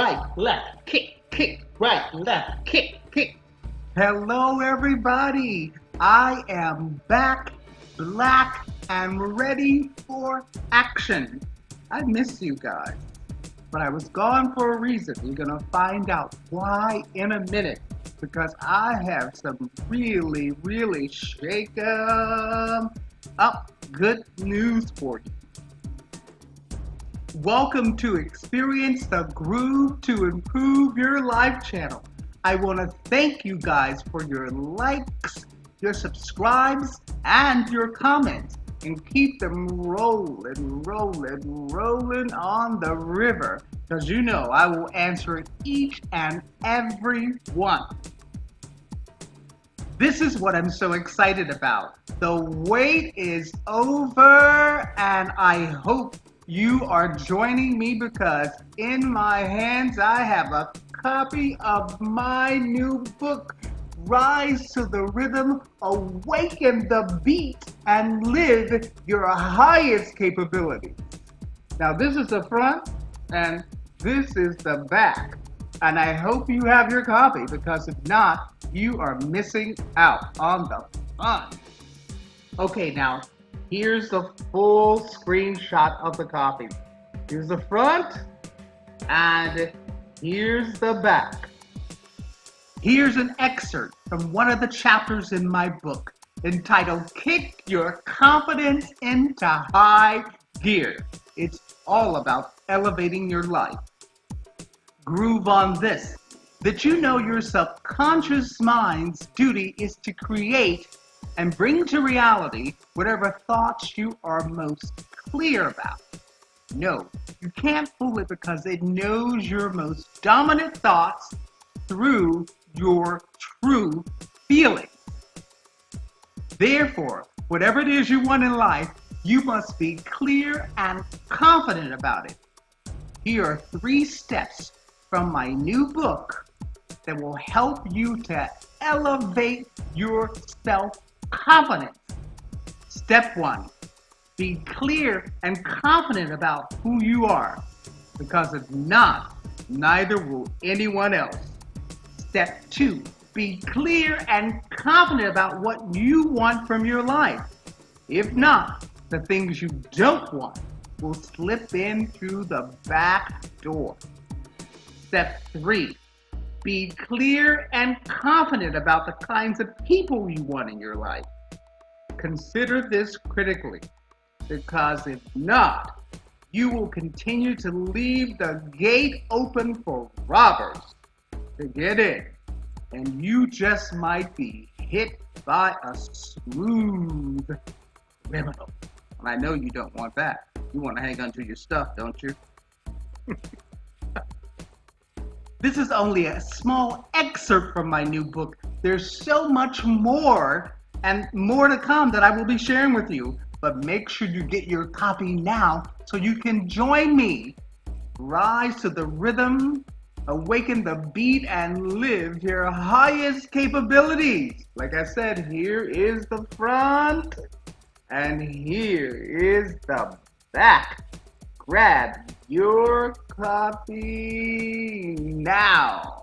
left, kick, kick, right, left, kick, kick. Hello, everybody. I am back, black, and ready for action. I miss you guys, but I was gone for a reason. You're going to find out why in a minute because I have some really, really shake 'em up good news for you. Welcome to Experience the Groove to Improve Your Life channel. I want to thank you guys for your likes, your subscribes, and your comments. And keep them rolling, rolling, rolling on the river. Because you know I will answer each and every one. This is what I'm so excited about. The wait is over, and I hope you are joining me because in my hands I have a copy of my new book, Rise to the Rhythm, Awaken the Beat, and Live Your Highest Capability. Now, this is the front, and this is the back. And I hope you have your copy because if not, you are missing out on the fun. Okay, now Here's the full screenshot of the copy. Here's the front and here's the back. Here's an excerpt from one of the chapters in my book entitled Kick Your Confidence into High Gear. It's all about elevating your life. Groove on this that you know your subconscious mind's duty is to create and bring to reality whatever thoughts you are most clear about. No, you can't fool it because it knows your most dominant thoughts through your true feelings. Therefore, whatever it is you want in life, you must be clear and confident about it. Here are three steps from my new book that will help you to elevate your self confidence. Step one, be clear and confident about who you are, because if not, neither will anyone else. Step two, be clear and confident about what you want from your life. If not, the things you don't want will slip in through the back door. Step three, be clear and confident about the kinds of people you want in your life. Consider this critically, because if not, you will continue to leave the gate open for robbers to get in, and you just might be hit by a smooth criminal. And I know you don't want that. You want to hang on to your stuff, don't you? This is only a small excerpt from my new book. There's so much more and more to come that I will be sharing with you. But make sure you get your copy now so you can join me. Rise to the rhythm, awaken the beat, and live your highest capabilities. Like I said, here is the front, and here is the back. Grab your copy now.